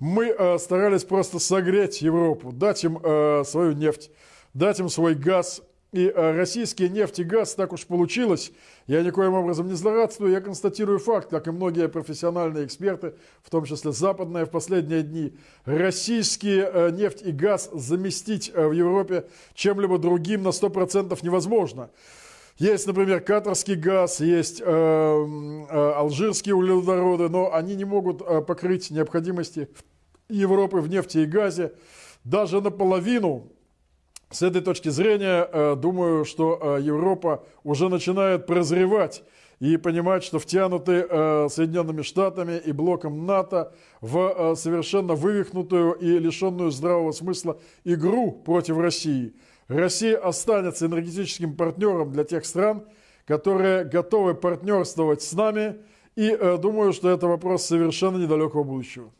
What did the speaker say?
Мы э, старались просто согреть Европу, дать им э, свою нефть, дать им свой газ. И э, российские нефть и газ, так уж получилось, я никоим образом не злорадствую, я констатирую факт, как и многие профессиональные эксперты, в том числе западные в последние дни, российские э, нефть и газ заместить э, в Европе чем-либо другим на 100% невозможно. Есть, например, катарский газ, есть э, э, алжирские углеводороды, но они не могут э, покрыть необходимости Европы в нефти и газе даже наполовину. С этой точки зрения, э, думаю, что э, Европа уже начинает прозревать и понимать, что втянуты э, Соединенными Штатами и блоком НАТО в э, совершенно вывихнутую и лишенную здравого смысла игру против России – Россия останется энергетическим партнером для тех стран, которые готовы партнерствовать с нами. И э, думаю, что это вопрос совершенно недалекого будущего.